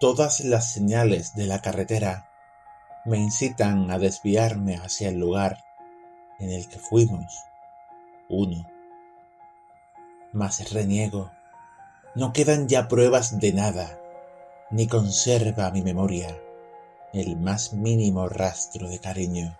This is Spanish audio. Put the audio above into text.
Todas las señales de la carretera me incitan a desviarme hacia el lugar en el que fuimos uno. Mas reniego, no quedan ya pruebas de nada, ni conserva mi memoria el más mínimo rastro de cariño.